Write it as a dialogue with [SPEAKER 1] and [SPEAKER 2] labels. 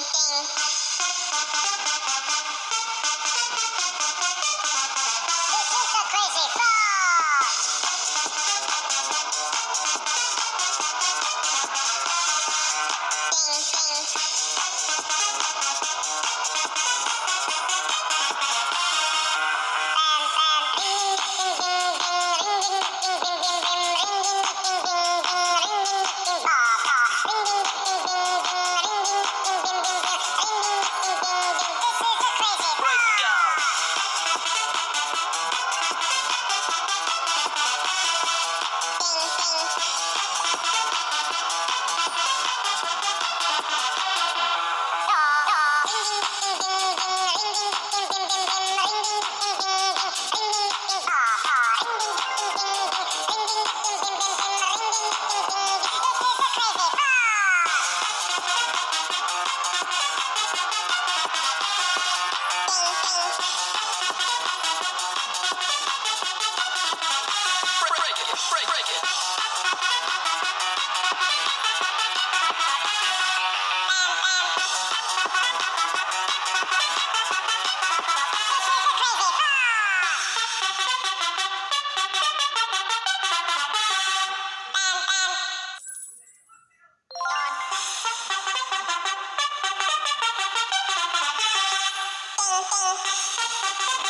[SPEAKER 1] Ding ding. Oh,